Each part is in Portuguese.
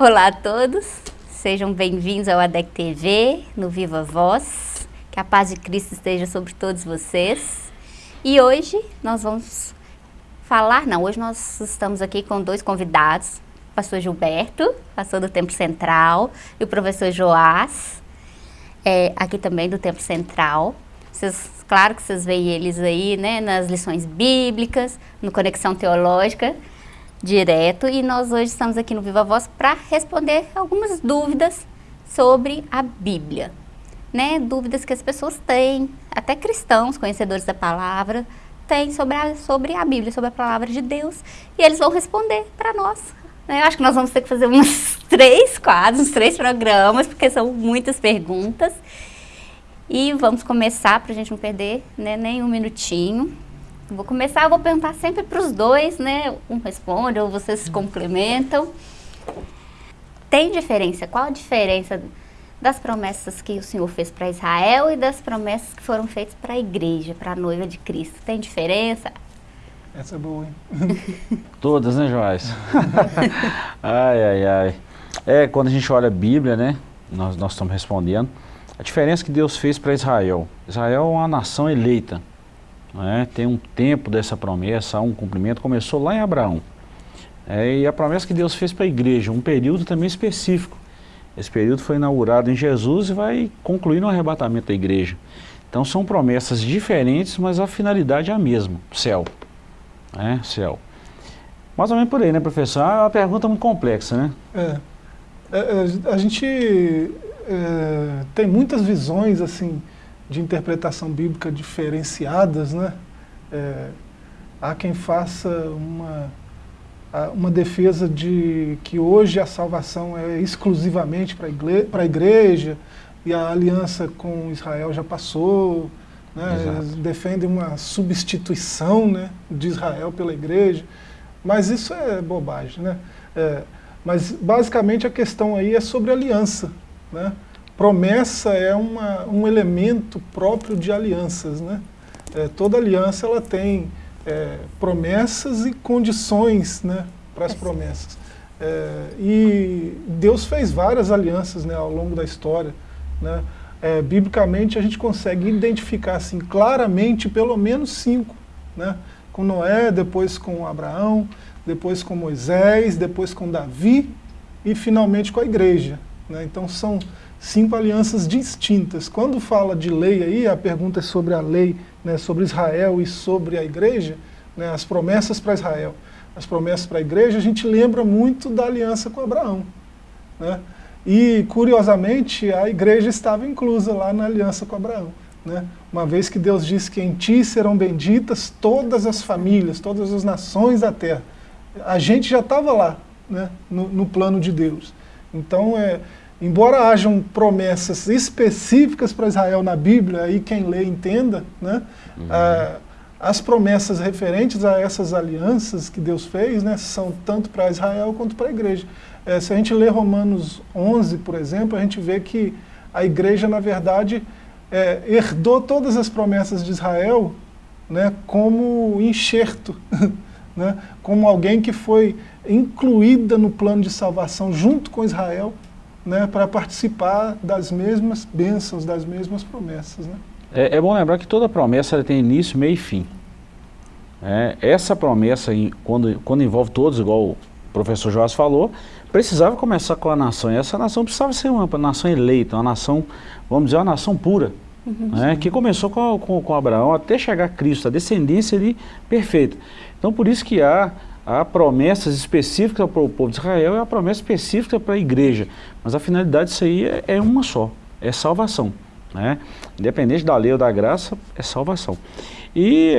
Olá a todos, sejam bem-vindos ao ADEC TV, no Viva Voz. Que a paz de Cristo esteja sobre todos vocês. E hoje nós vamos falar, não, hoje nós estamos aqui com dois convidados, o pastor Gilberto, pastor do Templo Central, e o professor Joás, é, aqui também do Templo Central. Vocês, claro que vocês veem eles aí, né, nas lições bíblicas, no Conexão Teológica, direto e nós hoje estamos aqui no Viva Voz para responder algumas dúvidas sobre a Bíblia. Né? Dúvidas que as pessoas têm, até cristãos, conhecedores da palavra, têm sobre a, sobre a Bíblia, sobre a palavra de Deus, e eles vão responder para nós. Né? Eu acho que nós vamos ter que fazer uns três quadros, uns três programas, porque são muitas perguntas. E vamos começar, para a gente não perder né, nem um minutinho. Vou começar, vou perguntar sempre para os dois, né? Um responde ou vocês se complementam. Tem diferença? Qual a diferença das promessas que o Senhor fez para Israel e das promessas que foram feitas para a igreja, para a noiva de Cristo? Tem diferença? Essa é boa, hein? Todas, né, Joás? ai, ai, ai. É, quando a gente olha a Bíblia, né? Nós, nós estamos respondendo. A diferença que Deus fez para Israel. Israel é uma nação eleita. Né? Tem um tempo dessa promessa, há um cumprimento, começou lá em Abraão. É, e a promessa que Deus fez para a igreja, um período também específico. Esse período foi inaugurado em Jesus e vai concluir no arrebatamento da igreja. Então são promessas diferentes, mas a finalidade é a mesma, céu. É, céu. Mais ou menos por aí, né, professor? É uma pergunta muito complexa, né? É. é, é a gente é, tem muitas visões, assim, de interpretação bíblica diferenciadas, né? É, há quem faça uma, uma defesa de que hoje a salvação é exclusivamente para a igreja e a aliança com Israel já passou, né? defendem uma substituição né, de Israel pela igreja, mas isso é bobagem. Né? É, mas basicamente a questão aí é sobre aliança. Né? Promessa é uma, um elemento próprio de alianças. Né? É, toda aliança ela tem é, promessas e condições né, para as promessas. É, e Deus fez várias alianças né, ao longo da história. Né? É, biblicamente a gente consegue identificar assim, claramente pelo menos cinco. Né? Com Noé, depois com Abraão, depois com Moisés, depois com Davi e finalmente com a igreja. Né? Então são cinco alianças distintas. Quando fala de lei aí, a pergunta é sobre a lei, né, sobre Israel e sobre a igreja, né, as promessas para Israel, as promessas para a igreja, a gente lembra muito da aliança com Abraão. Né? E, curiosamente, a igreja estava inclusa lá na aliança com Abraão. Né? Uma vez que Deus disse que em ti serão benditas todas as famílias, todas as nações da terra. A gente já estava lá, né, no, no plano de Deus. Então, é, embora hajam promessas específicas para Israel na Bíblia, aí quem lê entenda, né? Uhum. Ah, as promessas referentes a essas alianças que Deus fez né, são tanto para Israel quanto para a igreja. É, se a gente lê Romanos 11, por exemplo, a gente vê que a igreja, na verdade, é, herdou todas as promessas de Israel né, como enxerto, né, como alguém que foi incluída no plano de salvação junto com Israel, né, para participar das mesmas bênçãos, das mesmas promessas. Né? É, é, bom lembrar que toda promessa tem início, meio e fim. É, essa promessa, quando, quando envolve todos, igual o professor Joás falou, precisava começar com a nação. E essa nação precisava ser uma nação eleita, uma nação, vamos dizer, uma nação pura. Uhum, né, que começou com, com, com Abraão até chegar a Cristo, a descendência ali perfeita. Então por isso que há há promessas específicas para o povo de Israel e há promessa específica para a igreja. Mas a finalidade disso aí é, é uma só, é salvação. Né? Independente da lei ou da graça, é salvação. E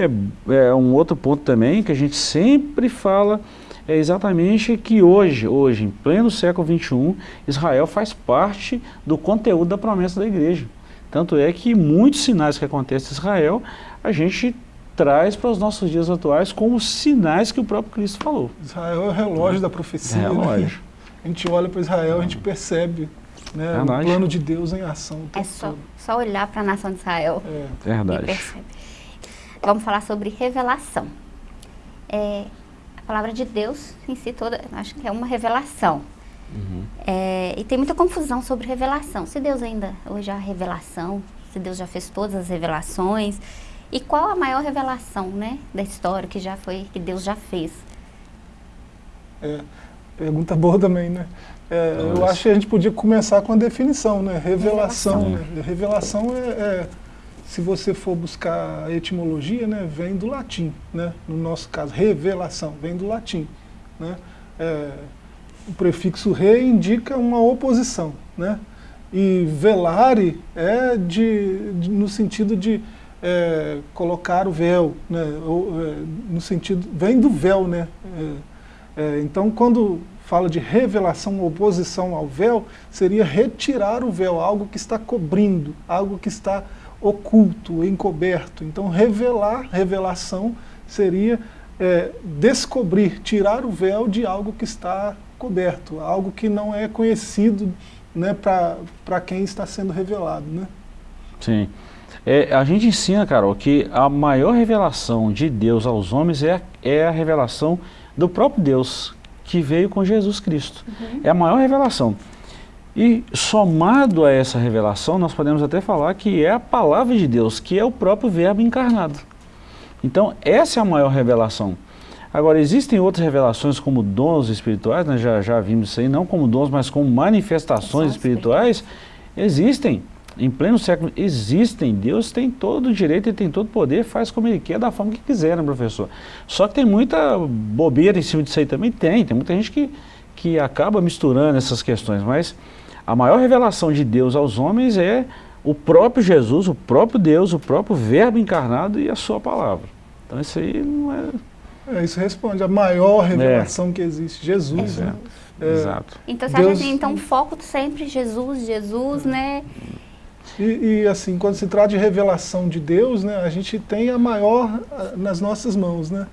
é, é um outro ponto também que a gente sempre fala é exatamente que hoje, hoje, em pleno século XXI, Israel faz parte do conteúdo da promessa da igreja. Tanto é que muitos sinais que acontecem em Israel, a gente traz para os nossos dias atuais como sinais que o próprio Cristo falou. Israel é o relógio da profecia. É relógio. Né? A gente olha para Israel, a gente percebe né, o plano de Deus em ação. É só, só olhar para a nação de Israel é. Verdade. e. Vamos falar sobre revelação. É, a palavra de Deus em si toda, acho que é uma revelação. Uhum. É, e tem muita confusão sobre revelação. Se Deus ainda, hoje a revelação, se Deus já fez todas as revelações, e qual a maior revelação, né, da história que já foi, que Deus já fez? É, pergunta boa também, né? É, eu acho que a gente podia começar com a definição, né? Revelação. Revelação, né? Revelação é, é, se você for buscar a etimologia, né, vem do latim, né? No nosso caso, revelação, vem do latim, né? É, o prefixo re indica uma oposição, né? E velare é de, de no sentido de é, colocar o véu, né? Ou, é, no sentido, vem do véu, né? É, é, então, quando fala de revelação, oposição ao véu, seria retirar o véu, algo que está cobrindo, algo que está oculto, encoberto. Então, revelar, revelação, seria é, descobrir, tirar o véu de algo que está coberto, algo que não é conhecido né, para quem está sendo revelado. Né? Sim. É, a gente ensina, Carol, que a maior revelação de Deus aos homens é, é a revelação do próprio Deus, que veio com Jesus Cristo. Uhum. É a maior revelação. E somado a essa revelação, nós podemos até falar que é a palavra de Deus, que é o próprio verbo encarnado. Então, essa é a maior revelação. Agora, existem outras revelações como dons espirituais, né? já, já vimos isso aí, não como dons, mas como manifestações espirituais. Existem, em pleno século, existem. Deus tem todo o direito, e tem todo o poder, faz como Ele quer, da forma que quiser, né, professor? Só que tem muita bobeira em cima disso aí também, tem. Tem muita gente que, que acaba misturando essas questões, mas a maior revelação de Deus aos homens é o próprio Jesus, o próprio Deus, o próprio verbo encarnado e a sua palavra. Então isso aí não é é, isso responde a maior revelação é. que existe, Jesus. Né? É, Exato. Então você Deus, acha assim, então foco sempre Jesus, Jesus, né? E, e, assim, quando se trata de revelação de Deus, né, a gente tem a maior nas nossas mãos, né?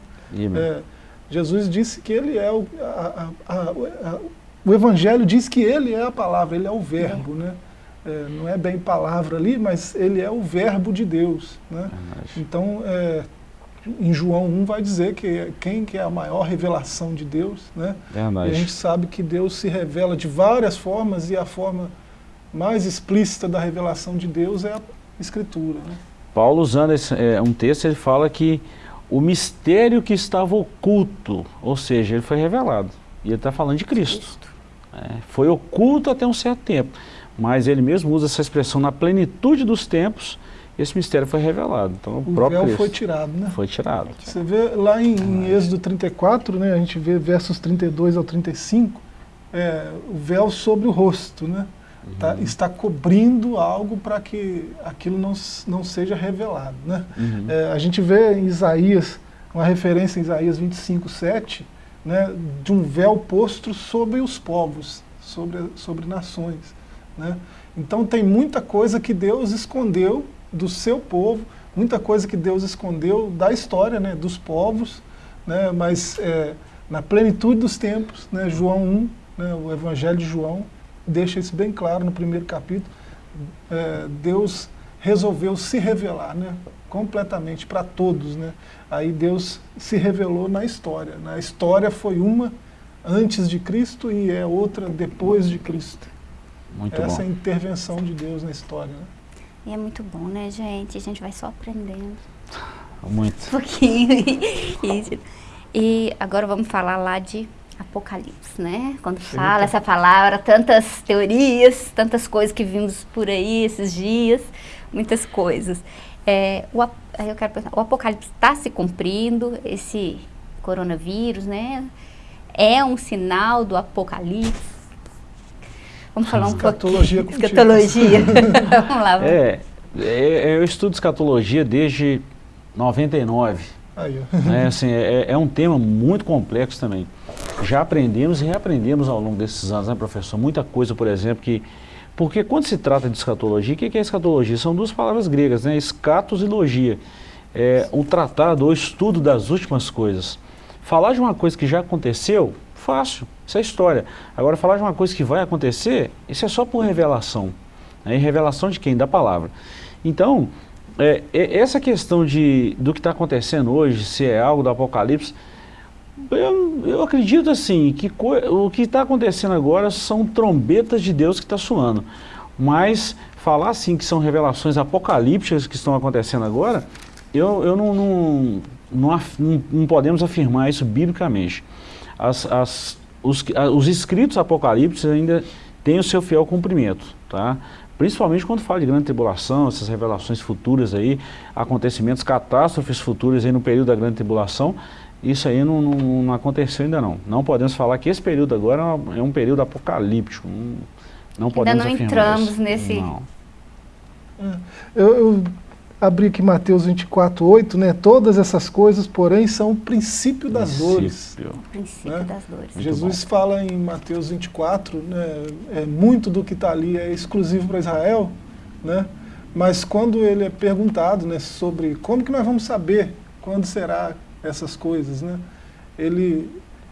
É, Jesus disse que ele é o, a, a, o Evangelho diz que ele é a palavra, ele é o verbo, né? É, não é bem palavra ali, mas ele é o verbo de Deus, né? Então, é, em João 1 vai dizer que quem que é a maior revelação de Deus, né? Verdade. E a gente sabe que Deus se revela de várias formas e a forma mais explícita da revelação de Deus é a Escritura. Né? Paulo usando esse, é, um texto, ele fala que o mistério que estava oculto, ou seja, ele foi revelado. E ele está falando de Cristo. Cristo. É, foi oculto até um certo tempo, mas ele mesmo usa essa expressão na plenitude dos tempos, esse mistério foi revelado. Então, o, o próprio véu foi tirado, né? Foi tirado. Você vê lá em, em Êxodo 34, né, a gente vê versos 32 ao 35, é, o véu sobre o rosto, né? Tá, uhum. está cobrindo algo para que aquilo não, não seja revelado. Né? Uhum. É, a gente vê em Isaías, uma referência em Isaías 25, 7, né, de um véu posto sobre os povos, sobre, sobre nações. Né? Então tem muita coisa que Deus escondeu do seu povo, muita coisa que Deus escondeu da história, né, dos povos, né, mas é, na plenitude dos tempos, né, João 1, né, o Evangelho de João, deixa isso bem claro no primeiro capítulo, é, Deus resolveu se revelar né, completamente para todos. Né? Aí Deus se revelou na história. Né? A história foi uma antes de Cristo e é outra depois de Cristo. Muito Essa bom. é a intervenção de Deus na história. Né? E é muito bom, né, gente? A gente vai só aprendendo. Muito. Um pouquinho. E agora vamos falar lá de Apocalipse, né? Quando Sim. fala essa palavra, tantas teorias, tantas coisas que vimos por aí esses dias, muitas coisas. É, o, eu quero perguntar, o Apocalipse está se cumprindo, esse coronavírus, né? É um sinal do Apocalipse? Vamos falar um escatologia pouquinho. Escatologia. Vamos lá. Vamos. É, é, eu estudo escatologia desde 99. Aí, é, assim, é, é, um tema muito complexo também. Já aprendemos e reaprendemos ao longo desses anos, né, professor? Muita coisa, por exemplo, que... Porque quando se trata de escatologia, o que é escatologia? São duas palavras gregas, né? Escatos e logia. É um tratado ou estudo das últimas coisas. Falar de uma coisa que já aconteceu, fácil. Isso é história. Agora, falar de uma coisa que vai acontecer, isso é só por revelação. Né? E revelação de quem? Da palavra. Então, é, essa questão de, do que está acontecendo hoje, se é algo do Apocalipse, Eu, eu acredito assim, que o que está acontecendo agora são trombetas de Deus que está soando. Mas falar assim que são revelações apocalípticas que estão acontecendo agora, eu, eu não, não, não, não podemos afirmar isso biblicamente. As, as, os, os escritos apocalípticos ainda têm o seu fiel cumprimento, tá? Principalmente quando fala de grande tribulação, essas revelações futuras aí, acontecimentos, catástrofes futuras aí no período da grande tribulação, isso aí não, não, não, aconteceu ainda não. Não podemos falar que esse período agora é um período apocalíptico. Não, não podemos ainda não entramos isso. nesse... Não. É, eu, eu, abri aqui Mateus 24, 8, né? Todas essas coisas, porém, são o princípio das princípio. dores. O princípio né? das dores. Jesus fala em Mateus 24, né? É, muito do que está ali é exclusivo para Israel, né? Mas quando ele é perguntado né, sobre como que nós vamos saber quando será essas coisas, né? Ele,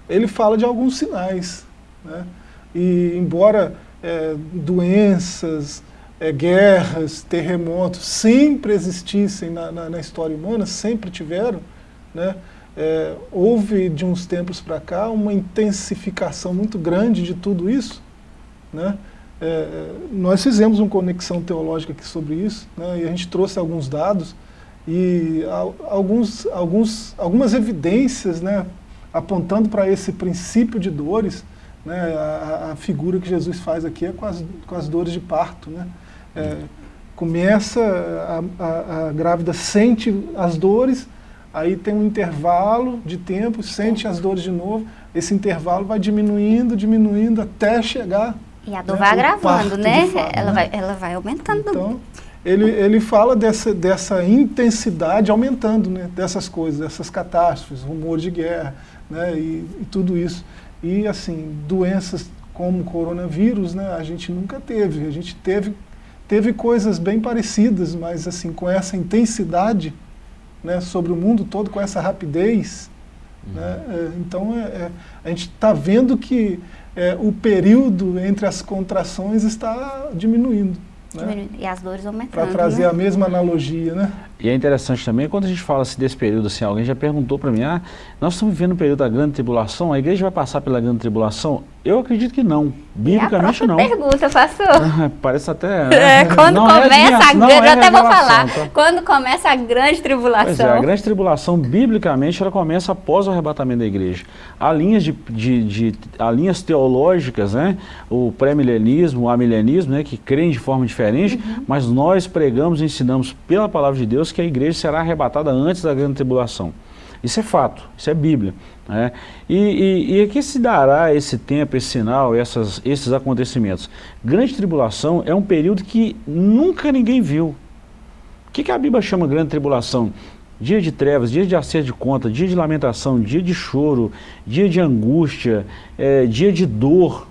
ele fala de alguns sinais, né? E embora é, doenças, é, guerras, terremotos sempre existissem na, na, na, história humana, sempre tiveram, né? É, houve de uns tempos para cá uma intensificação muito grande de tudo isso. Né? É, nós fizemos uma conexão teológica aqui sobre isso, né? e a gente trouxe alguns dados e alguns, alguns, algumas evidências né? apontando para esse princípio de dores, né? A, a, figura que Jesus faz aqui é com as, com as dores de parto. Né? É, começa, a, a, a, grávida sente as dores, aí tem um intervalo de tempo, sente as dores de novo, esse intervalo vai diminuindo, diminuindo, até chegar... E a dor né, vai agravando, né? Fato, ela, né? Vai, ela vai aumentando. Então, ele, ele fala dessa, dessa intensidade aumentando, né? Dessas coisas, dessas catástrofes, rumor de guerra, né? E, e tudo isso. E, assim, doenças como o coronavírus, né? A gente nunca teve. A gente teve teve coisas bem parecidas, mas assim, com essa intensidade né, sobre o mundo todo, com essa rapidez. Uhum. Né, é, então, é, é, a gente está vendo que é, o período entre as contrações está diminuindo. Né? E as dores aumentando. Para trazer né? a mesma analogia, né? E é interessante também, quando a gente fala assim, desse período, assim, alguém já perguntou para mim, ah, nós estamos vivendo um período da grande tribulação, a igreja vai passar pela grande tribulação? Eu acredito que não. Biblicamente e a não. pergunta, pastor. Ah, parece até... É, quando não começa é a grande, é eu até vou falar, tá? quando começa a grande tribulação. É, a grande tribulação, biblicamente, ela começa após o arrebatamento da igreja. Há linhas, de, de, de há linhas teológicas, né? o pré-milenismo, o amilenismo, né? que creem de forma diferente, uhum. mas nós pregamos e ensinamos pela palavra de Deus que a igreja será arrebatada antes da grande tribulação. Isso é fato, isso é Bíblia. Né? E, e, e aqui se dará esse tempo, esse sinal, essas, esses acontecimentos. Grande tribulação é um período que nunca ninguém viu. O que, que a Bíblia chama grande tribulação? Dia de trevas, dia de acerto de conta, dia de lamentação, dia de choro, dia de angústia, é, dia de dor.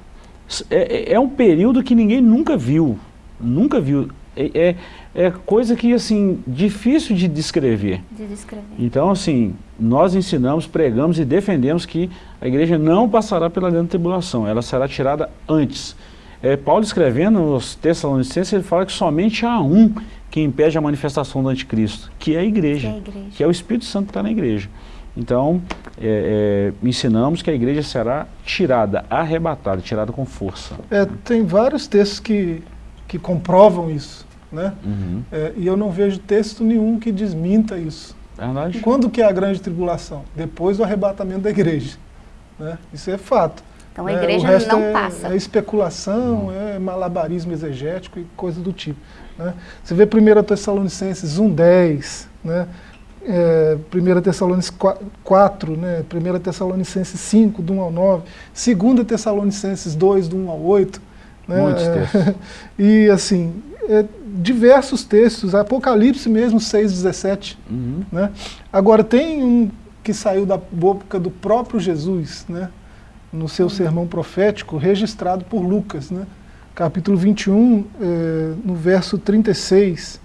É, é, é um período que ninguém nunca viu, nunca viu. É, é, coisa que, assim, difícil de descrever. De descrever. Então, assim, nós ensinamos, pregamos e defendemos que a igreja não passará pela grande tribulação, ela será tirada antes. É, Paulo escrevendo nos Tessalonicenses, ele fala que somente há um que impede a manifestação do anticristo, que é a igreja, que é, a igreja. Que é o Espírito Santo que está na igreja. Então, é, é, ensinamos que a igreja será tirada, arrebatada, tirada com força. É, tem vários textos que, que comprovam isso. Né? Uhum. É, e eu não vejo texto nenhum que desminta isso. Verdade. Quando que é a grande tribulação? Depois do arrebatamento da igreja. Né? Isso é fato. Então a né? igreja é, não é, passa. É especulação, uhum. é malabarismo exegético e coisa do tipo. Né? Você vê 1 Tessalonicenses 1,10, né? É, 1 Tessalonicenses 4, né? 1 Tessalonicenses 5, do 1 ao 9, 2 Tessalonicenses 2, do 1 ao 8. Né? Muitos textos. e assim, é, diversos textos, Apocalipse mesmo, 6,17. Uhum. Né? Agora, tem um que saiu da boca do próprio Jesus, né? no seu sermão profético, registrado por Lucas, né? capítulo 21, é, no verso 36.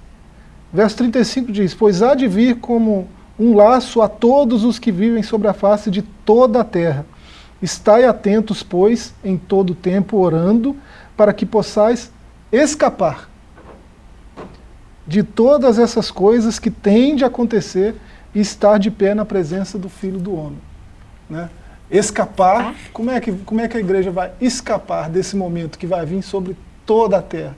Verso 35 diz, Pois há de vir como um laço a todos os que vivem sobre a face de toda a terra. Estai atentos, pois, em todo tempo, orando, para que possais escapar de todas essas coisas que têm de acontecer e estar de pé na presença do Filho do Homem. né, escapar, como é, que, como é que a igreja vai escapar desse momento que vai vir sobre toda a terra?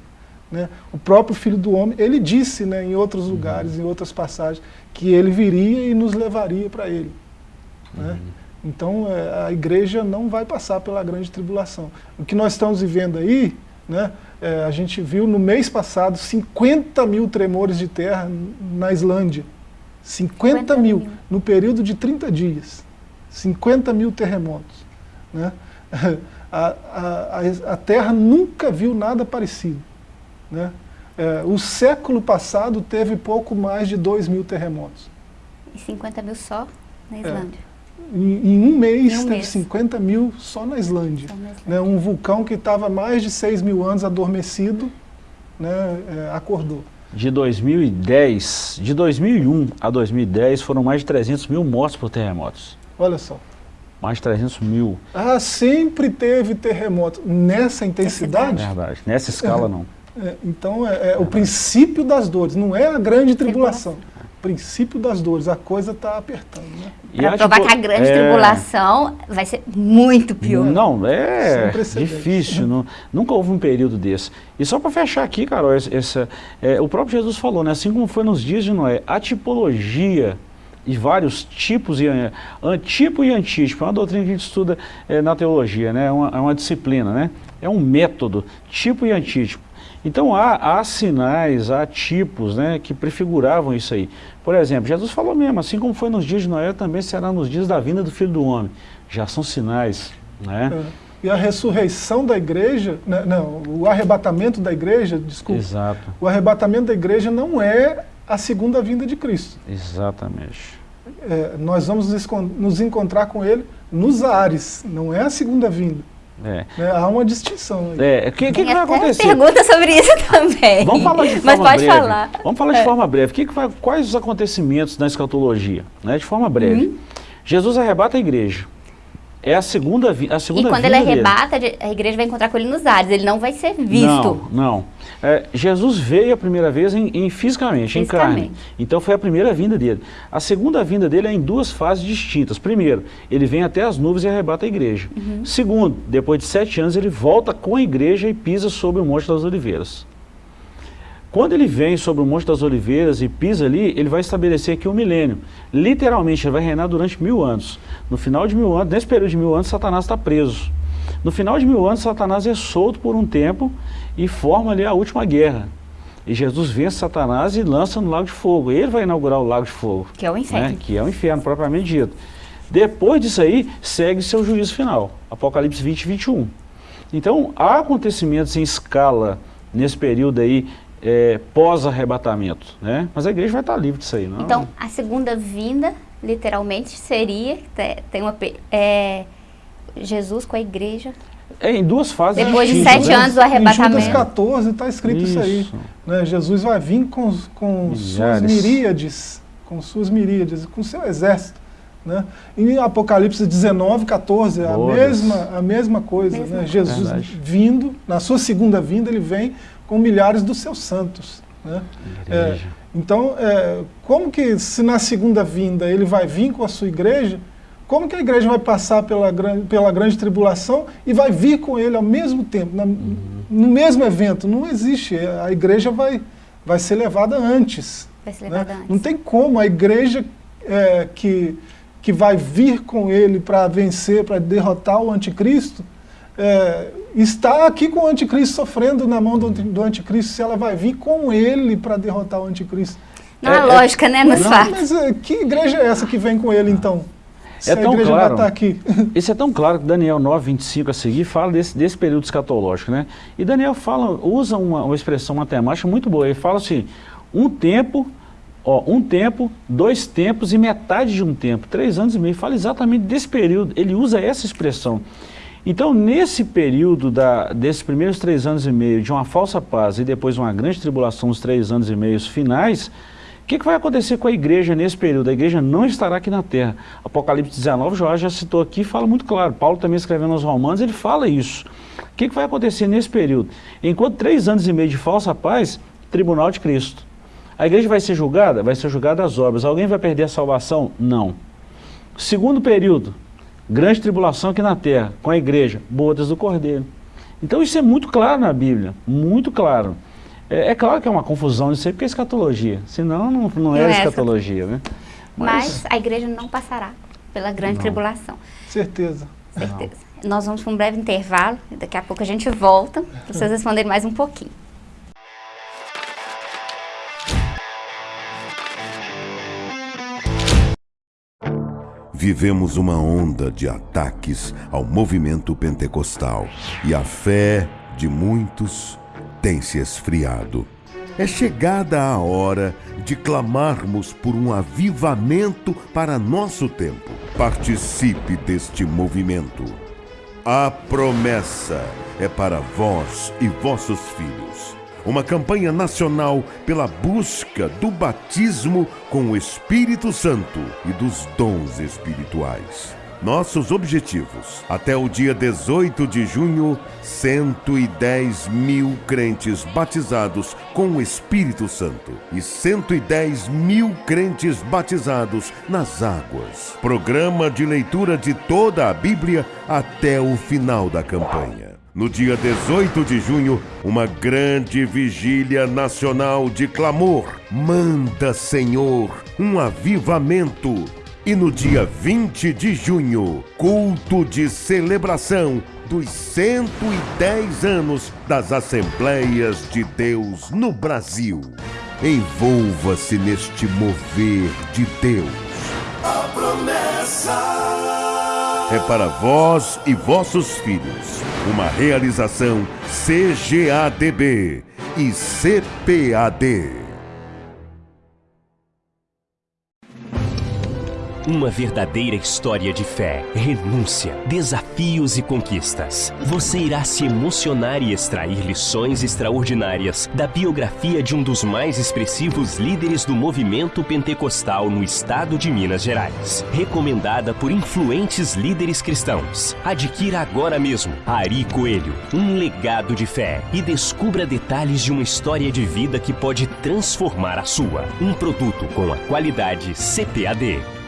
Né? O próprio Filho do Homem, ele disse né, em outros uhum. lugares, em outras passagens, que ele viria e nos levaria para ele. Né? Uhum. Então é, a igreja não vai passar pela grande tribulação. O que nós estamos vivendo aí, né, é, a gente viu no mês passado 50 mil tremores de terra na Islândia. 50, 50 mil, mil, no período de 30 dias. 50 mil terremotos. Né? A, a, a, Terra nunca viu nada parecido. Né? É, o século passado teve pouco mais de 2 mil terremotos. E 50 mil só na é. Islândia? É, em, em, um mês em um teve mês. 50 mil só na Islândia. Só na Islândia. Né? Um vulcão que estava mais de 6 mil anos adormecido, né, é, acordou. De 2010, de 2001 a 2010 foram mais de 300 mil mortos por terremotos. Olha só. Mais de 300 mil. Ah, sempre teve terremoto. Nessa intensidade? Verdade. Nessa escala, não. É, então, é, é o princípio das dores, não é a grande tribulação. Princípio das dores, a coisa está apertando. Né? Para provar tipo, que a grande é... tribulação vai ser muito pior. Não, é difícil. não, nunca houve um período desse. E só para fechar aqui, Carol, essa, é, o próprio Jesus falou, né, assim como foi nos dias de Noé, a tipologia e vários tipos, e, uh, tipo e antítipo, é uma doutrina que a gente estuda é, na teologia, né? é, uma, é uma disciplina, né? é um método, tipo e antítipo. Então há, há sinais, há tipos né, que prefiguravam isso aí. Por exemplo, Jesus falou mesmo, assim como foi nos dias de Noé, também será nos dias da vinda do Filho do Homem. Já são sinais. Né? É. E a ressurreição da igreja, né, não, o arrebatamento da igreja, desculpa. Exato. O arrebatamento da igreja não é a segunda vinda de Cristo. Exatamente. É, nós vamos nos encontrar com ele nos ares, não é a segunda vinda. É. É, há uma distinção aí. É, o que, que, que vai acontecer? pergunta sobre isso também. Vamos falar de forma Mas pode breve. falar. Vamos falar de é. forma breve. Que que vai, quais os acontecimentos na escatologia? Né, de forma breve. Uhum. Jesus arrebata a igreja. É a segunda, a segunda E quando ele arrebata, dele. a igreja vai encontrar com ele nos ares, ele não vai ser visto. Não, não. É, Jesus veio a primeira vez em, em fisicamente, fisicamente, em carne. Então foi a primeira vinda dele. A segunda vinda dele é em duas fases distintas. Primeiro, ele vem até as nuvens e arrebata a igreja. Uhum. Segundo, depois de sete anos, ele volta com a igreja e pisa sobre o Monte das Oliveiras. Quando ele vem sobre o Monte das Oliveiras e pisa ali, ele vai estabelecer aqui um milênio. Literalmente, ele vai reinar durante mil anos. No final de mil anos, nesse período de mil anos, Satanás está preso. No final de mil anos, Satanás é solto por um tempo e forma ali a última guerra. E Jesus vence Satanás e lança no lago de fogo. Ele vai inaugurar o lago de fogo. Que é o inferno. Né? Que é o inferno, propriamente dito. Depois disso aí, segue seu juízo final. Apocalipse 20 e 21. Então, há acontecimentos em escala nesse período aí é, pós-arrebatamento, né? Mas a igreja vai estar livre disso aí, não? Então, a segunda vinda, literalmente, seria, tem uma, é, Jesus com a igreja... É, em duas fases Depois de sete né? anos do arrebatamento. Em Judas 14 está escrito isso, isso aí. Né? Jesus vai vir com, com suas miríades, com suas miríades, com seu exército. Né? Em Apocalipse 19, 14, a mesma, a mesma coisa. Mesma né? Jesus Verdade. vindo, na sua segunda vinda, ele vem com milhares dos seus santos. Né? É, então, é, como que se na segunda vinda ele vai vir com a sua igreja, como que a igreja vai passar pela, pela grande tribulação e vai vir com ele ao mesmo tempo, na, uhum. no mesmo evento? Não existe, a igreja vai, vai ser levada antes. Vai ser levada né? antes. Não tem como, a igreja é, que, que vai vir com ele para vencer, para derrotar o anticristo, é, está aqui com o anticristo sofrendo na mão do, do anticristo, se ela vai vir com ele para derrotar o anticristo. Não é, há lógica, né, nos não, fatos. Mas é, que igreja é essa que vem com ele, então? Se é tão claro, tá aqui. Isso é tão claro que Daniel 9, 25 a seguir fala desse, desse período escatológico, né? E Daniel fala, usa uma, uma expressão matemática muito boa, ele fala assim, um tempo, ó, um tempo, dois tempos e metade de um tempo, três anos e meio, fala exatamente desse período, ele usa essa expressão. Então, nesse período da, desses primeiros três anos e meio, de uma falsa paz e depois uma grande tribulação, os três anos e meio finais, o que, que, vai acontecer com a igreja nesse período? A igreja não estará aqui na terra. Apocalipse 19, Joás já citou aqui, fala muito claro. Paulo também escrevendo aos romanos, ele fala isso. O que, que vai acontecer nesse período? Enquanto três anos e meio de falsa paz, tribunal de Cristo. A igreja vai ser julgada? Vai ser julgada as obras. Alguém vai perder a salvação? Não. Segundo período, grande tribulação aqui na terra, com a igreja, bodas do cordeiro. Então isso é muito claro na Bíblia, muito claro. É, é claro que é uma confusão isso aí, porque é escatologia, senão não, não, é, é escatologia. Né? Mas, Mas, a igreja não passará pela grande não. tribulação. Certeza. Certeza. Não. Nós vamos para um breve intervalo, daqui a pouco a gente volta, para vocês responderem mais um pouquinho. Vivemos uma onda de ataques ao movimento pentecostal e a fé de muitos tem se esfriado. É chegada a hora de clamarmos por um avivamento para nosso tempo. Participe deste movimento. A promessa é para vós e vossos filhos uma campanha nacional pela busca do batismo com o Espírito Santo e dos dons espirituais. Nossos objetivos. Até o dia 18 de junho, 110 mil crentes batizados com o Espírito Santo e 110 mil crentes batizados nas águas. Programa de leitura de toda a Bíblia até o final da campanha. No dia 18 de junho, uma grande vigília nacional de clamor. Manda, Senhor, um avivamento. E no dia 20 de junho, culto de celebração dos 110 anos das Assembleias de Deus no Brasil. Envolva-se neste mover de Deus. A promessa é para vós e vossos filhos. Uma realização CGADB e CPAD. Uma verdadeira história de fé, renúncia, desafios e conquistas. Você irá se emocionar e extrair lições extraordinárias da biografia de um dos mais expressivos líderes do movimento pentecostal no estado de Minas Gerais. Recomendada por influentes líderes cristãos. Adquira agora mesmo Ari Coelho, um legado de fé e descubra detalhes de uma história de vida que pode transformar a sua. Um produto com a qualidade CPAD.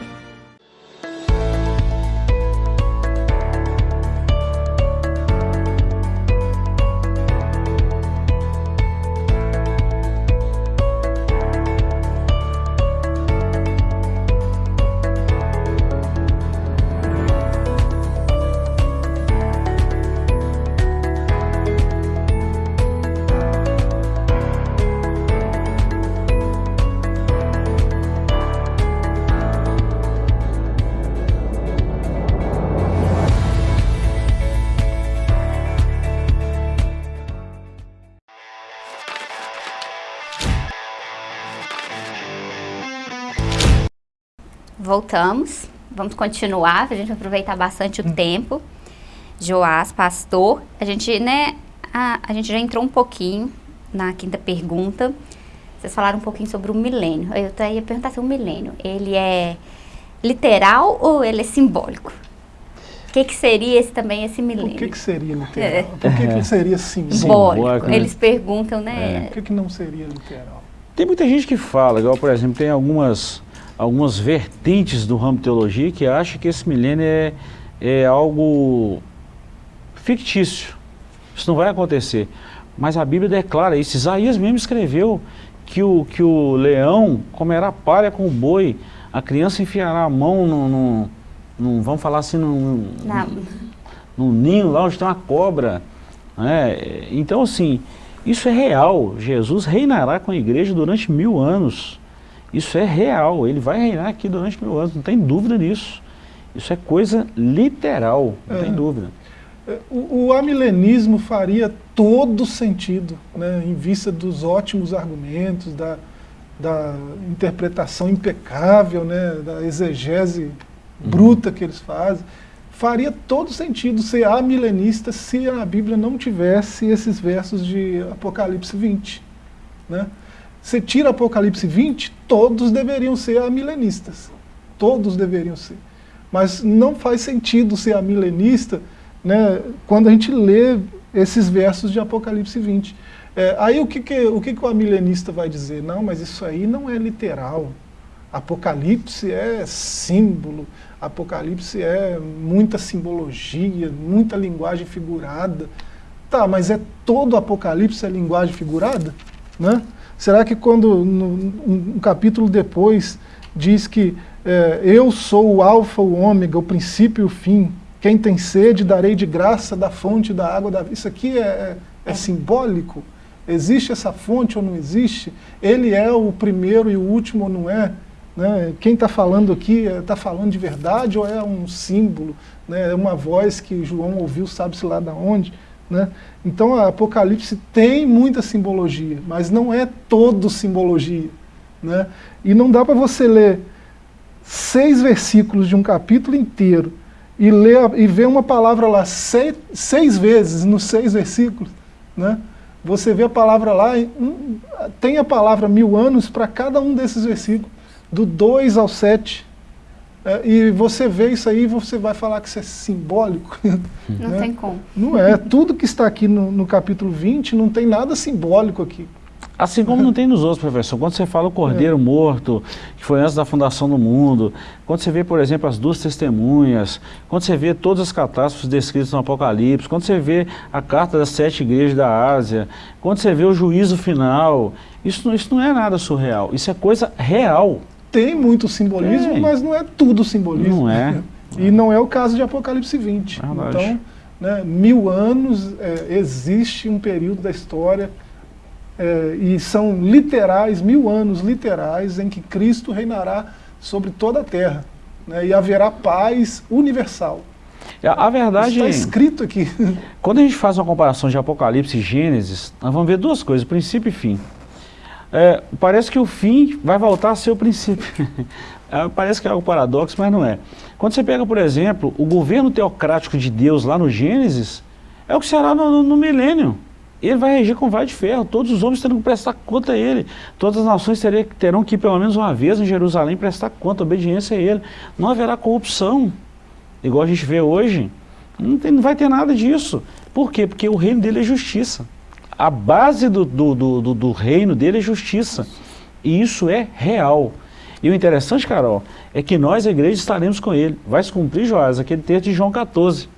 Voltamos. Vamos continuar, a gente aproveitar bastante o tempo. Joás, pastor, a gente, né, a, a gente já entrou um pouquinho na quinta pergunta. Vocês falaram um pouquinho sobre o milênio. Eu até ia perguntar se o milênio, ele é literal ou ele é simbólico? O que, que seria esse também, esse milênio? O que, que seria literal? É. Por que, que seria simbólico? simbólico né? Eles perguntam, né? É. Por que, que não seria literal? Tem muita gente que fala, igual por exemplo, tem algumas algumas vertentes do ramo de teologia que acham que esse milênio é, é algo fictício. Isso não vai acontecer. Mas a Bíblia declara isso. Isaías mesmo escreveu que o, que o leão comerá palha com o boi, a criança enfiará a mão no, no, no vamos falar assim, no, no, no, ninho lá onde tem uma cobra. Né? Então assim, isso é real. Jesus reinará com a igreja durante mil anos. Isso é real, ele vai reinar aqui durante mil anos, não tem dúvida nisso. Isso é coisa literal, não é. tem dúvida. É, o, o amilenismo faria todo sentido, né, em vista dos ótimos argumentos, da, da interpretação impecável, né, da exegese uhum. bruta que eles fazem. Faria todo sentido ser amilenista se a Bíblia não tivesse esses versos de Apocalipse 20. Né? Você tira Apocalipse 20, todos deveriam ser amilenistas. Todos deveriam ser. Mas não faz sentido ser amilenista né, quando a gente lê esses versos de Apocalipse 20. É, aí o, que, que, o que, que o amilenista vai dizer? Não, mas isso aí não é literal. Apocalipse é símbolo, Apocalipse é muita simbologia, muita linguagem figurada. Tá, mas é todo Apocalipse é linguagem figurada? Né? Será que quando, no, um, um capítulo depois, diz que é, eu sou o alfa, o ômega, o princípio e o fim, quem tem sede darei de graça da fonte da água da vida. Isso aqui é, é, é simbólico? Existe essa fonte ou não existe? Ele é o primeiro e o último ou não é? Né? Quem está falando aqui está falando de verdade ou é um símbolo? Né? É uma voz que João ouviu, sabe-se lá de onde? Né? Então a Apocalipse tem muita simbologia, mas não é todo simbologia. Né? E não dá para você ler seis versículos de um capítulo inteiro e, ler, e ver uma palavra lá seis, seis vezes nos seis versículos. Né? Você vê a palavra lá, tem a palavra mil anos para cada um desses versículos, do 2 ao 7. É, e você vê isso aí, você vai falar que isso é simbólico. Não né? tem como. Não é. Tudo que está aqui no, no, capítulo 20 não tem nada simbólico aqui. Assim como não tem nos outros, professor. Quando você fala o cordeiro é. morto, que foi antes da fundação do mundo, quando você vê, por exemplo, as duas testemunhas, quando você vê todas as catástrofes descritas no Apocalipse, quando você vê a carta das sete igrejas da Ásia, quando você vê o juízo final, isso, isso não é nada surreal, isso é coisa real tem muito simbolismo, mas não é tudo simbolismo. Não é. E não é o caso de Apocalipse 20. É então, né, mil anos é, existe um período da história é, e são literais, mil anos literais, em que Cristo reinará sobre toda a terra. Né, e haverá paz universal. A, a verdade... Está escrito aqui. Quando a gente faz uma comparação de Apocalipse e Gênesis, nós vamos ver duas coisas, princípio e fim é, parece que o fim vai voltar a ser o princípio. é, parece que é algo paradoxo, mas não é. Quando você pega, por exemplo, o governo teocrático de Deus lá no Gênesis, é o que será no, no, no milênio. Ele vai regir com vai de ferro, todos os homens terão que prestar conta a ele, todas as nações terão, terão que ir pelo menos uma vez em Jerusalém prestar conta, obediência a ele. Não haverá corrupção, igual a gente vê hoje. Não, tem, não vai ter nada disso. Por quê? Porque o reino dele é justiça a base do, do, do, do, reino dele é justiça. E isso é real. E o interessante, Carol, é que nós, a igreja, estaremos com ele. Vai se cumprir, Joás, aquele texto de João 14.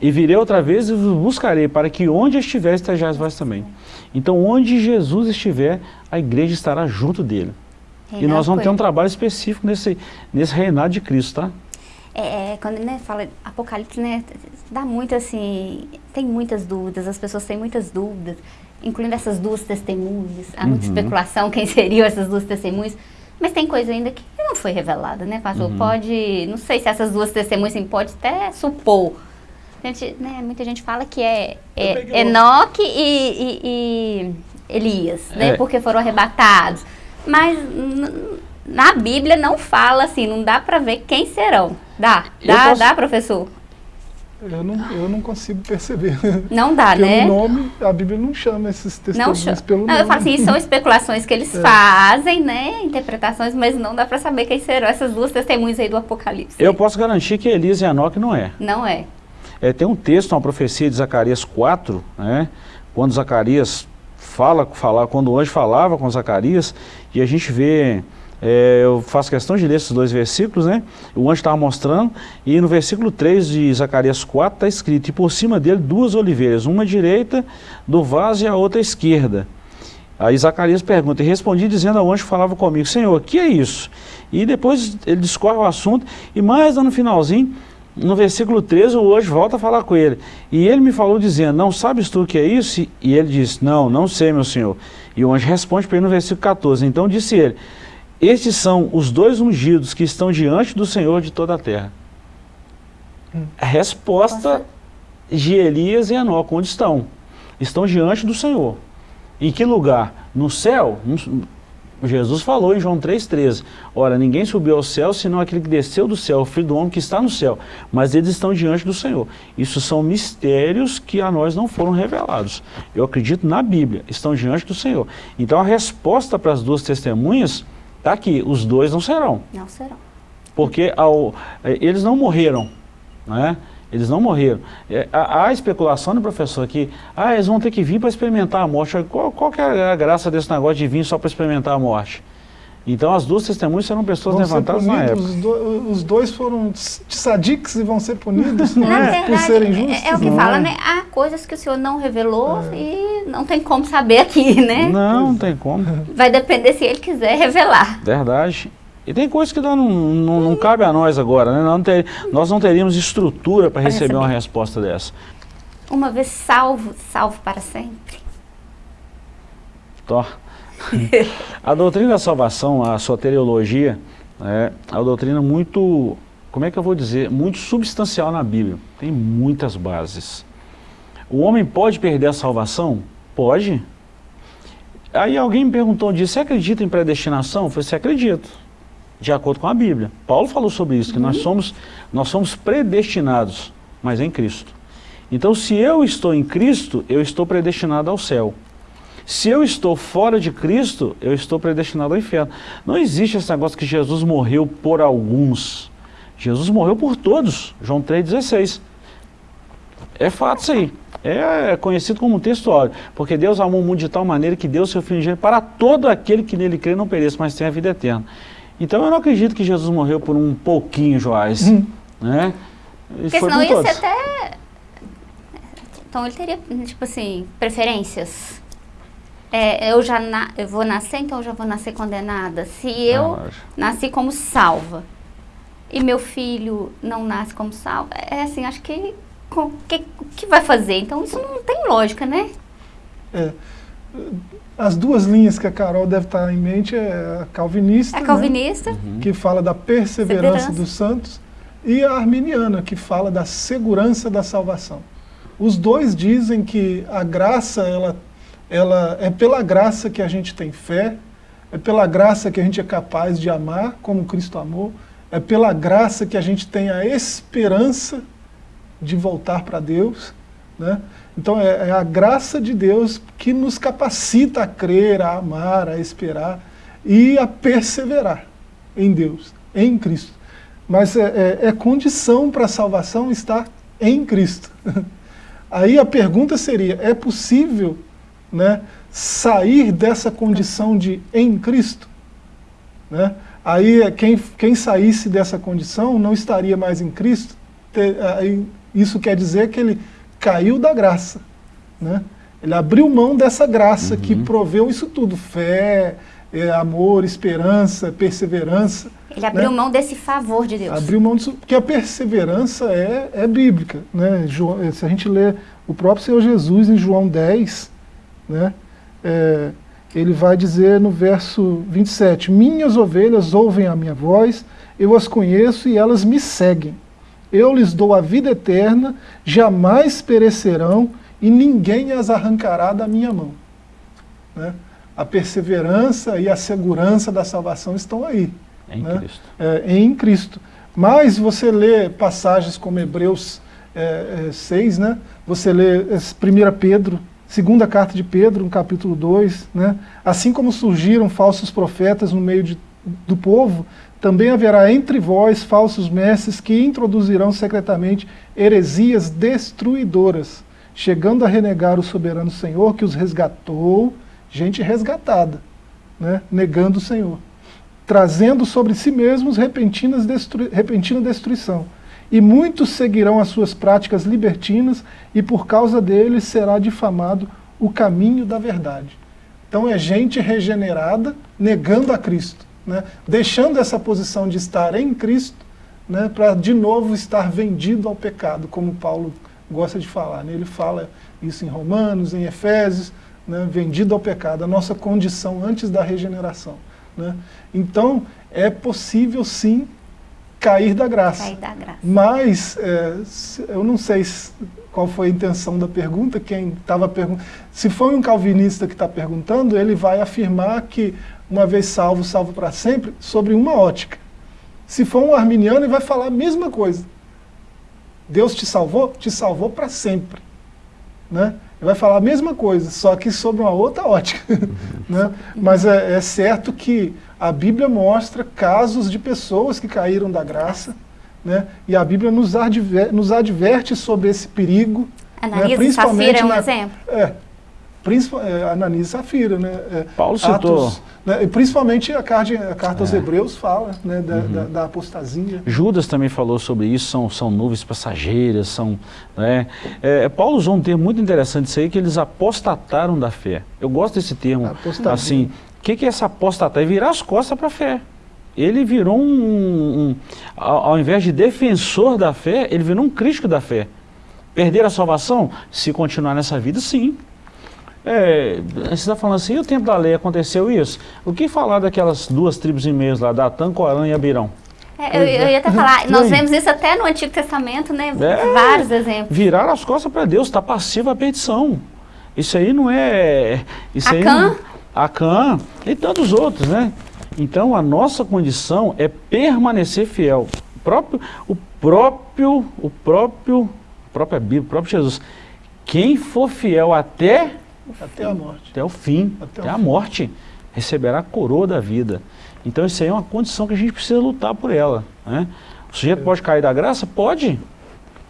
E virei outra vez e vos buscarei, para que onde estiver, estejais vós também. Então, onde Jesus estiver, a igreja estará junto dele. Reinado e nós vamos ter um trabalho específico nesse, nesse reinado de Cristo, tá? É, é, quando né, fala Apocalipse, né, dá muito assim, tem muitas dúvidas, as pessoas têm muitas dúvidas, incluindo essas duas testemunhas, há muita uhum. especulação quem seriam essas duas testemunhas, mas tem coisa ainda que não foi revelada, né, pastor? Uhum. Pode, não sei se essas duas testemunhas, assim, pode até supor. Gente, né, muita gente fala que é, é Enoque e, e, e, Elias, né, é. porque foram arrebatados. Mas na Bíblia não fala assim, não dá para ver quem serão. Dá, dá, posso... dá, professor? Eu não, eu não consigo perceber. Não dá, Pelo né? nome, a Bíblia não chama esses testemunhos não pelo não, nome. Eu falo assim, são especulações que eles é. fazem, né? Interpretações, mas não dá para saber quem serão essas duas testemunhas aí do Apocalipse. Eu posso garantir que Elias e Enoque não é. Não é. é. Tem um texto, uma profecia de Zacarias 4, né? Quando Zacarias fala, fala, quando o anjo falava com Zacarias, e a gente vê é, eu faço questão de ler esses dois versículos, né? O anjo estava mostrando, e no versículo 3 de Zacarias 4 está escrito, e por cima dele duas oliveiras, uma direita do vaso e a outra esquerda. Aí Zacarias pergunta, e respondi dizendo ao anjo que falava comigo, Senhor, o que é isso? E depois ele discorre o assunto, e mais no finalzinho, no versículo 13, o anjo volta a falar com ele. E ele me falou dizendo, não sabes tu o que é isso? E ele disse, não, não sei, meu senhor. E o anjo responde para ele no versículo 14, então disse ele, estes são os dois ungidos que estão diante do Senhor de toda a terra. A resposta de Elias e Enoque, onde estão? Estão diante do Senhor. Em que lugar? No céu? Jesus falou em João 3,13, Ora, ninguém subiu ao céu, senão aquele que desceu do céu, o Filho do Homem que está no céu. Mas eles estão diante do Senhor. Isso são mistérios que a nós não foram revelados. Eu acredito na Bíblia, estão diante do Senhor. Então a resposta para as duas testemunhas Está aqui, os dois não serão. Não serão. Porque ao, eh, eles não morreram, né? Eles não morreram. É, há, há especulação, né, professor, que ah, eles vão ter que vir para experimentar a morte. Qual, qual que é a graça desse negócio de vir só para experimentar a morte? Então as duas testemunhas serão pessoas Vão levantadas ser na punidos, época. Os, do- os dois foram sadiques e vão ser punidos né, por serem justos. é, é o que não fala, é? né? Há coisas que o Senhor não revelou e não tem como saber aqui, né? Não, não tem como. Vai depender se ele quiser revelar. Verdade. E tem coisas que não, não, não cabe a nós agora, né? Não ter- nós não teríamos estrutura para Pra receber uma receber. resposta dessa. Uma vez salvo, salvo para sempre. Tó. a doutrina da salvação, a soteriologia, é a doutrina muito, como é que eu vou dizer, muito substancial na Bíblia. Tem muitas bases. O homem pode perder a salvação? Pode. Aí alguém me perguntou um dia, você acredita em predestinação? Eu falei, você acredita. De acordo com a Bíblia. Paulo falou sobre isso, que nós somos, nós somos predestinados, mas em Cristo. Então, se eu estou em Cristo, eu estou predestinado ao céu. Se eu estou fora de Cristo, eu estou predestinado ao inferno. Não existe esse negócio que Jesus morreu por alguns. Jesus morreu por todos. João 3,16. É fato isso aí. É conhecido como um texto óbvio. Porque Deus amou o mundo de tal maneira que deu seu filho para todo aquele que nele crê não pereça, mas tenha a vida eterna. Então eu não acredito que Jesus morreu por um pouquinho, Joás. Né? Ele Porque foi senão ia ser todos. até. Então ele teria, tipo assim, preferências. É, eu já na- eu vou nascer, então eu já vou nascer condenada. Se eu acho. nasci como salva e meu filho não nasce como salva, é assim, acho que o que, que vai fazer? Então isso não tem lógica, né? É. As duas linhas que a Carol deve estar em mente é a calvinista, É né, calvinista, que fala da perseverança Perseverança. dos santos, e a arminiana, que fala da segurança da salvação. Os dois dizem que a graça, ela, ela é pela graça que a gente tem fé, é pela graça que a gente é capaz de amar, como Cristo amou, é pela graça que a gente tem a esperança de voltar para Deus. Né? Então é, é a graça de Deus que nos capacita a crer, a amar, a esperar e a perseverar em Deus, em Cristo. Mas é, é- é condição para a salvação estar em Cristo. Aí a pergunta seria, é possível né, sair dessa condição de em Cristo? Né? Aí é, quem, quem saísse dessa condição não estaria mais em Cristo. Te- aí isso quer dizer que ele caiu da graça. Né? Ele abriu mão dessa graça que proveu isso tudo: fé, eh, amor, esperança, perseverança. ele abriu né? mão desse favor de Deus. Abriu mão disso, porque a perseverança é, é bíblica. Né? João- eh, se a gente lê o próprio Senhor Jesus em João 10, né? eh, ele vai dizer no verso 27, Minhas ovelhas ouvem a minha voz, eu as conheço e elas me seguem. Eu lhes dou a vida eterna, jamais perecerão e ninguém as arrancará da minha mão. Né? A perseverança e a segurança da salvação estão aí Em né? Cristo. é, em Cristo. Mas você lê passagens como Hebreus é, é, 6, né? você lê é, 1 Pedro, segunda carta de Pedro, no capítulo 2, né? assim como surgiram falsos profetas no meio de, do povo, também haverá entre vós falsos mestres que introduzirão secretamente heresias destruidoras, chegando a renegar o soberano Senhor que os resgatou, gente resgatada, né? negando o Senhor trazendo sobre si mesmos repentinas repentina destruição. E muitos seguirão as suas práticas libertinas, e por causa deles será difamado o caminho da verdade. Então é gente regenerada negando a Cristo, né? deixando essa posição de estar em Cristo né? para de novo estar vendido ao pecado, como Paulo gosta de falar. Né? Ele fala isso em Romanos, em Efésios, né? vendido ao pecado, a nossa condição antes da regeneração. Né? Então, é possível sim cair da graça. Cair da graça. Mas, é, eu não sei se- qual foi a intenção da pergunta, quem estava perguntando. Se foi um calvinista que está perguntando, ele vai afirmar que, uma vez salvo, salvo para sempre, sobre uma ótica. Se for um arminiano, ele vai falar a mesma coisa. Deus te salvou? Te salvou para sempre. Né? Ele vai falar a mesma coisa, só que sobre uma outra ótica. né? Mas é, é certo que a Bíblia mostra casos de pessoas que caíram da graça, né? e a Bíblia nos, adver- nos adverte sobre esse perigo. né? Analisa e Safira é um exemplo? É, é, Ananias e Safira, né? É, Paulo citou. Atos, né, e principalmente a carta, a carta aos É. Hebreus fala né, da, Uhum. da, da apostasia. Judas também falou sobre isso, são, são nuvens passageiras, são... Né? É, Paulo usou um termo muito interessante isso aí, que eles apostataram da fé. Eu gosto desse termo, Apostasia. assim, o que, que é essa apostatar? É virar as costas para a fé. Ele virou um, um- ao, ao invés de defensor da fé, ele virou um crítico da fé. Perder a salvação? Se continuar nessa vida, sim. É, você está falando assim, e o tempo da lei aconteceu isso? O que falar daquelas duas tribos e meias lá, Datã, Corã e Abirão? É, eu, eu ia até falar, nós aí? vemos isso até no Antigo Testamento, né? É. Vários exemplos. Viraram as costas para Deus, está passivo à perdição. Isso aí não é... Isso aí Acã. não- Acã e tantos outros, né? Então a nossa condição é permanecer fiel. O próprio, o próprio, o próprio, a própria Bíblia, o próprio Jesus. Quem for fiel até, Até a morte. até o fim, Até até, o a fim. morte, receberá a coroa da vida. Então isso aí é uma condição que a gente precisa lutar por ela. Né? O sujeito pode cair da graça? Pode.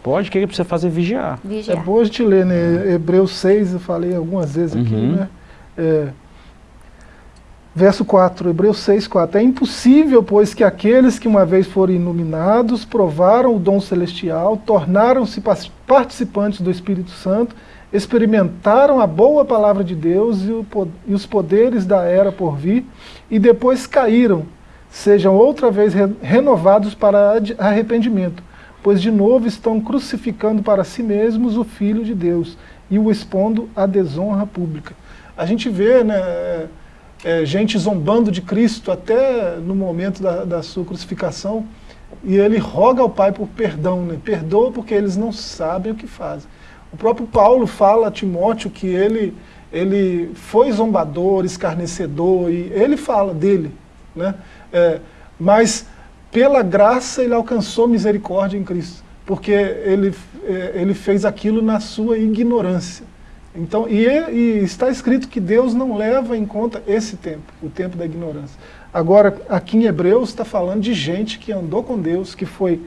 Pode, o que ele precisa fazer? Vigiar. É Vigiar. bom a gente ler, né? Hebreus 6, eu falei algumas vezes aqui, Uhum. né? É, verso 4, Hebreus 6, 4. É impossível, pois, que aqueles que uma vez foram iluminados, provaram o dom celestial, tornaram-se participantes do Espírito Santo, experimentaram a boa palavra de Deus e, o e os poderes da era por vir, e depois caíram, sejam outra vez re- renovados para arrependimento, pois de novo estão crucificando para si mesmos o Filho de Deus e o expondo à desonra pública. A gente vê né, é, é, gente zombando de Cristo até no momento da, da sua crucificação, e ele roga ao Pai por perdão, né? perdoa porque eles não sabem o que fazem. O próprio Paulo fala a Timóteo que ele, ele foi zombador, escarnecedor, e ele fala dele. Né? É, mas pela graça ele alcançou misericórdia em Cristo, porque ele, é, ele fez aquilo na sua ignorância. Então, e, e está escrito que Deus não leva em conta esse tempo, o tempo da ignorância. Agora, aqui em Hebreus está falando de gente que andou com Deus, que foi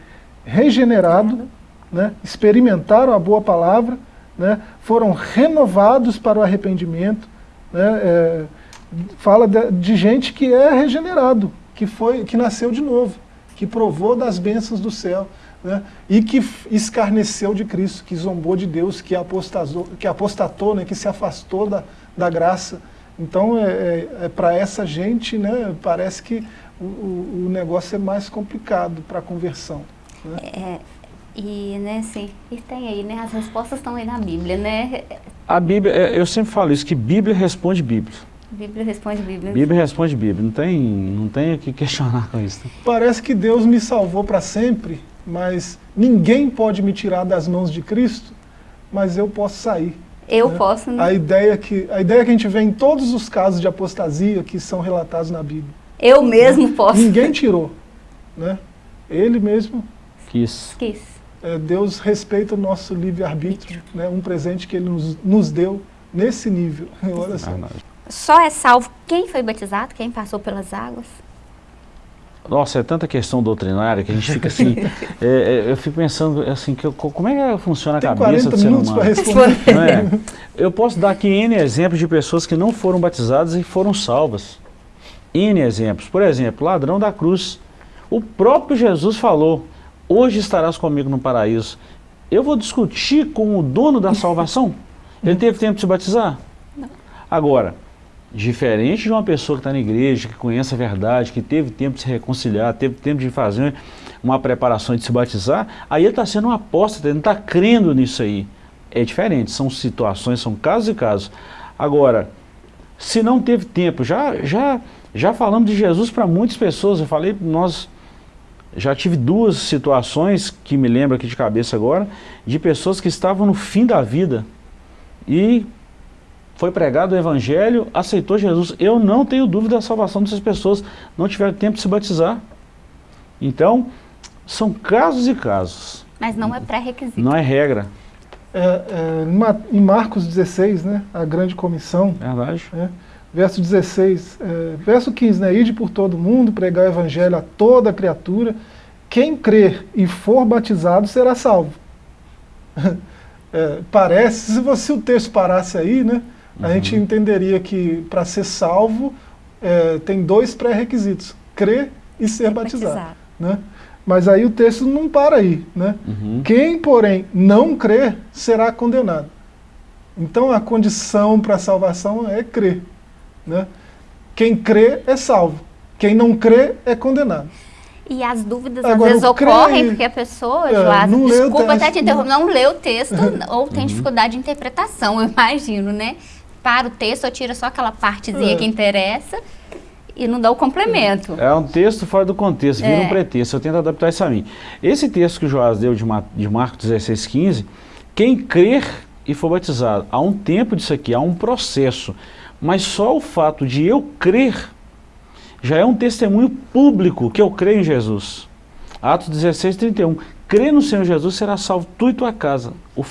regenerado, né, experimentaram a boa palavra, né, foram renovados para o arrependimento. Né, é, fala de, de gente que é regenerado, que, foi, que nasceu de novo, que provou das bênçãos do céu. Né, e que escarneceu de Cristo, que zombou de Deus, que apostatou, que, apostatou, né, que se afastou da, da graça. Então, é, é, é para essa gente, né, parece que o, o, negócio é mais complicado para a conversão. Né? É, e, né, assim, e tem aí, né, as respostas estão aí na Bíblia, né? A Bíblia, é, eu sempre falo isso, que Bíblia responde Bíblia. Bíblia responde Bíblia. Bíblia responde Bíblia, não tem, não tem o que questionar com isso. Parece que Deus me salvou para sempre, mas ninguém pode me tirar das mãos de Cristo, mas eu posso sair. Eu né? posso, né? A ideia, que, a ideia que a gente vê em todos os casos de apostasia que são relatados na Bíblia. Eu mesmo posso. Ninguém tirou. Né? Ele mesmo, Quis. Quis. É, Deus respeita o nosso livre-arbítrio, né? um presente que Ele nos, nos deu nesse nível. Olha só. Só é salvo quem foi batizado, quem passou pelas águas? Nossa, é tanta questão doutrinária que a gente fica assim, é, é, eu fico pensando assim, que eu- como é que funciona a Tem cabeça 40 do ser minutos humano? para responder. Não é? Eu posso dar aqui N exemplos de pessoas que não foram batizadas e foram salvas. N exemplos. Por exemplo, ladrão da cruz. O próprio Jesus falou, hoje estarás comigo no paraíso. Eu vou discutir com o dono da salvação? Ele teve tempo de se batizar? Agora, diferente de uma pessoa que está na igreja, que conhece a verdade, que teve tempo de se reconciliar, teve tempo de fazer uma preparação de se batizar, aí ele está sendo um apóstata, ele não está crendo nisso aí. É diferente, são situações, são casos e casos. Agora, se não teve tempo, já, já, já falamos de Jesus para muitas pessoas, eu falei, nós já tive duas situações que me lembro aqui de cabeça agora, de pessoas que estavam no fim da vida e foi pregado o evangelho, aceitou Jesus. Eu não tenho dúvida da salvação dessas pessoas, não tiveram tempo de se batizar. Então, são casos e casos, Mas não é pré-requisito. não é regra, É, é, em Ma- em Marcos 16, né, a grande comissão, verdade? né, verso 16, é, verso 15, né, ide por todo mundo, pregar o evangelho a toda criatura, quem crer e for batizado será salvo. É, parece, se você o texto parasse aí, né, a gente entenderia que para ser salvo é, tem dois pré-requisitos, crer e ser batizado. Batizado. Né? Mas aí o texto não para aí. Né? Uhum. Quem, porém, não crer, será condenado. Então a condição para a salvação é crer. Né? Quem crê é salvo. Quem não crê é condenado. E as dúvidas Agora, às vezes ocorrem porque a pessoa, É, Joás, não leu o desculpa até texto, te interromper, não leu o texto ou tem dificuldade de interpretação, eu imagino, né? Para o texto ou tira só aquela partezinha É. que interessa e não dá o complemento. É um texto fora do contexto, vira É. um pretexto. Eu tento adaptar isso a mim. Esse texto que o Joás deu de, Ma- de Marcos 16, 15, quem crer e for batizado, há um tempo disso aqui, há um processo. Mas só o fato de eu crer já é um testemunho público que eu creio em Jesus. Atos 16, 31. Crê no Senhor Jesus, será salvo tu e tua casa. O,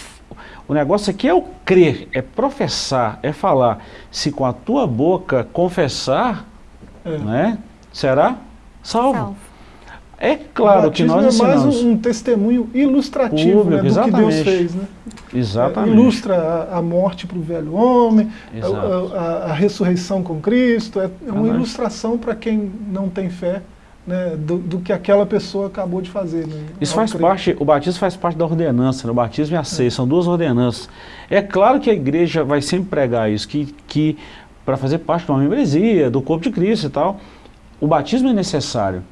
o negócio aqui é o crer, é professar, é falar. Se com a tua boca confessar, É. né, será salvo. Salvo. É claro o que nós é mais ensinamos. um, um testemunho ilustrativo Público, né, do que Deus exatamente. fez. Né? Exatamente. É, ilustra a, a morte para o velho homem, a, Exato. a- a ressurreição com Cristo, é, é uma ilustração para quem não tem fé né, do, do que aquela pessoa acabou de fazer. Né, Isso faz crer. parte, o batismo faz parte da ordenança, né? o batismo e a ceia, são duas ordenanças. É claro que a igreja vai sempre pregar isso, que, que para fazer parte de uma membresia, do corpo de Cristo e tal, o batismo é necessário.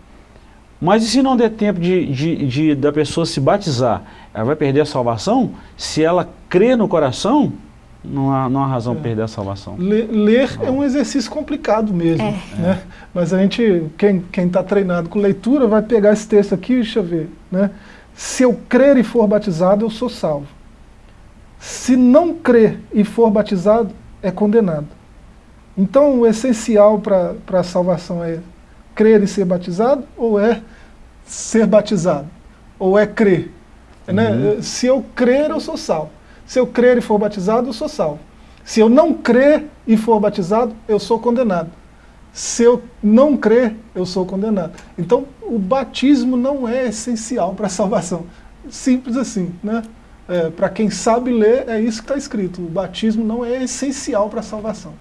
Mas e se não der tempo de, de- de- da pessoa se batizar, ela vai perder a salvação? Se ela crê no coração, não há, não há razão para perder a salvação. Le- ler é um exercício complicado mesmo. É. Né? Mas a gente, quem está treinado com leitura, vai pegar esse texto aqui, deixa eu ver. Né? Se eu crer e for batizado, eu sou salvo. Se não crer e for batizado, é condenado. Então, o essencial para a salvação é crer e ser batizado ou é ser batizado? Ou é crer? Né? Se eu crer, eu sou salvo. Se eu crer e for batizado, eu sou salvo. Se eu não crer e for batizado, eu sou condenado. Se eu não crer, eu sou condenado. Então, o batismo não é essencial para a salvação. Simples assim, né? para quem sabe ler, é isso que está escrito. O batismo não é essencial para a salvação.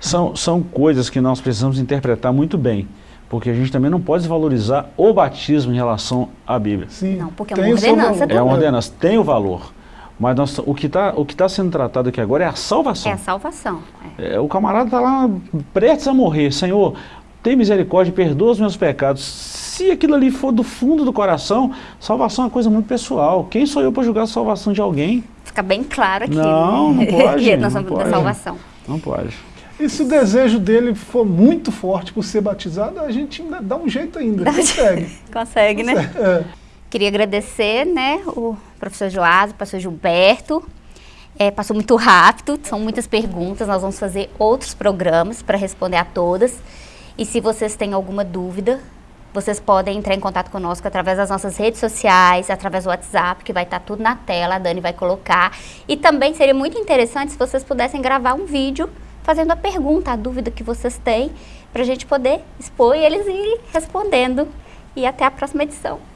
São, são coisas que nós precisamos interpretar muito bem, porque a gente também não pode desvalorizar o batismo em relação à Bíblia. Sim, Não, porque é uma ordenança valor. É uma ordenança, tem o valor. Mas nós, o que está tá sendo tratado aqui agora é a É salvação. a salvação. é. É, o camarada está lá prestes a morrer. Senhor, tem misericórdia, perdoa os meus pecados. Se aquilo ali for do fundo do coração, salvação é uma coisa muito pessoal. Quem sou eu para julgar a salvação de alguém? Fica bem claro aqui. Não, né? não pode, não somos da pode. salvação. Não pode. E se o desejo dele for muito forte por ser batizado, a gente ainda dá um jeito ainda, um consegue. Consegue, né? É. Queria agradecer, né, o professor Joás, o pastor Gilberto. É, passou muito rápido, são muitas perguntas, nós vamos fazer outros programas para responder a todas. E se vocês têm alguma dúvida, vocês podem entrar em contato conosco através das nossas redes sociais, através do WhatsApp, que vai estar tudo na tela, a Dani vai colocar. E também seria muito interessante se vocês pudessem gravar um vídeo fazendo a pergunta, a dúvida que vocês têm, para a gente poder expor e eles ir respondendo. E até a próxima edição.